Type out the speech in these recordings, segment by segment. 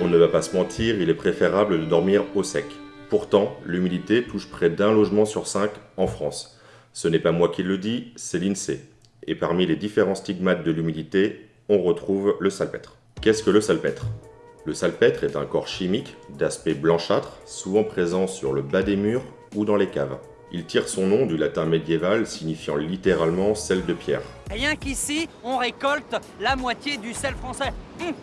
On ne va pas se mentir, il est préférable de dormir au sec. Pourtant, l'humidité touche près d'un logement sur cinq en France. Ce n'est pas moi qui le dis, c'est l'INSEE. Et parmi les différents stigmates de l'humidité, on retrouve le salpêtre. Qu'est-ce que le salpêtre? Le salpêtre est un corps chimique d'aspect blanchâtre, souvent présent sur le bas des murs ou dans les caves. Il tire son nom du latin médiéval signifiant littéralement sel de pierre. Rien qu'ici, on récolte la moitié du sel français. Hum,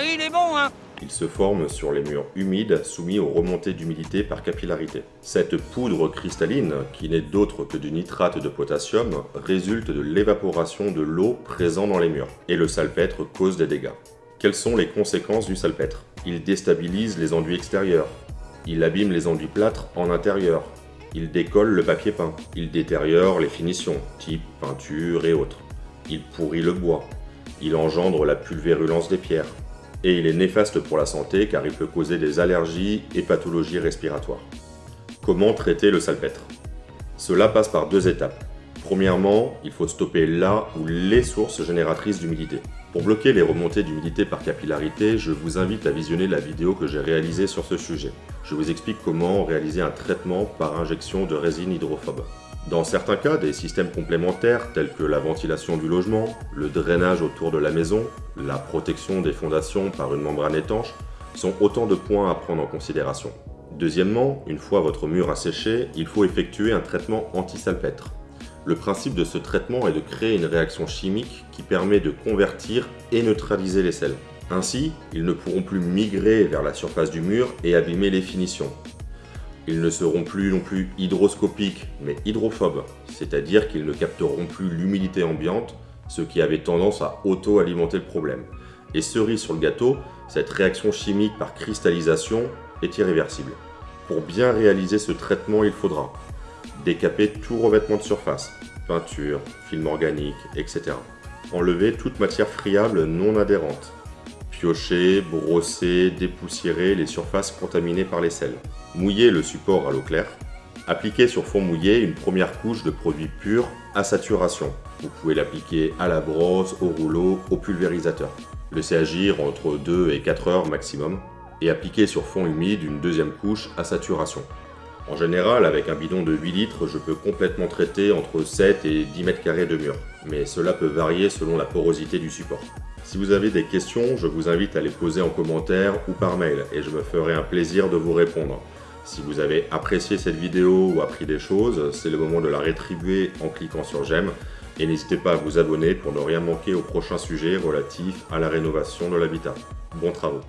et il est bon, hein? Il se forme sur les murs humides soumis aux remontées d'humidité par capillarité. Cette poudre cristalline, qui n'est d'autre que du nitrate de potassium, résulte de l'évaporation de l'eau présente dans les murs. Et le salpêtre cause des dégâts. Quelles sont les conséquences du salpêtre? Il déstabilise les enduits extérieurs. Il abîme les enduits plâtres en intérieur, il décolle le papier peint. Il détériore les finitions, type peinture et autres. Il pourrit le bois. Il engendre la pulvérulence des pierres. Et il est néfaste pour la santé car il peut causer des allergies et pathologies respiratoires. Comment traiter le salpêtre? Cela passe par deux étapes. Premièrement, il faut stopper là ou les sources génératrices d'humidité. Pour bloquer les remontées d'humidité par capillarité, je vous invite à visionner la vidéo que j'ai réalisée sur ce sujet. Je vous explique comment réaliser un traitement par injection de résine hydrophobe. Dans certains cas, des systèmes complémentaires tels que la ventilation du logement, le drainage autour de la maison, la protection des fondations par une membrane étanche sont autant de points à prendre en considération. Deuxièmement, une fois votre mur asséché, il faut effectuer un traitement anti-salpêtre. Le principe de ce traitement est de créer une réaction chimique qui permet de convertir et neutraliser les sels. Ainsi, ils ne pourront plus migrer vers la surface du mur et abîmer les finitions. Ils ne seront plus non plus hydroscopiques, mais hydrophobes, c'est-à-dire qu'ils ne capteront plus l'humidité ambiante, ce qui avait tendance à auto-alimenter le problème. Et cerise sur le gâteau, cette réaction chimique par cristallisation est irréversible. Pour bien réaliser ce traitement, il faudra décaper tout revêtement de surface, peinture, film organique, etc. Enlever toute matière friable non adhérente. Piocher, brosser, dépoussiérer les surfaces contaminées par les sels. Mouiller le support à l'eau claire. Appliquer sur fond mouillé une première couche de produit pur à saturation. Vous pouvez l'appliquer à la brosse, au rouleau, au pulvérisateur. Laissez agir entre 2 et 4 heures maximum et appliquer sur fond humide une deuxième couche à saturation. En général, avec un bidon de 8 litres, je peux complètement traiter entre 7 et 10 mètres carrés de mur, mais cela peut varier selon la porosité du support. Si vous avez des questions, je vous invite à les poser en commentaire ou par mail, et je me ferai un plaisir de vous répondre. Si vous avez apprécié cette vidéo ou appris des choses, c'est le moment de la rétribuer en cliquant sur j'aime, et n'hésitez pas à vous abonner pour ne rien manquer au prochain sujet relatif à la rénovation de l'habitat. Bons travaux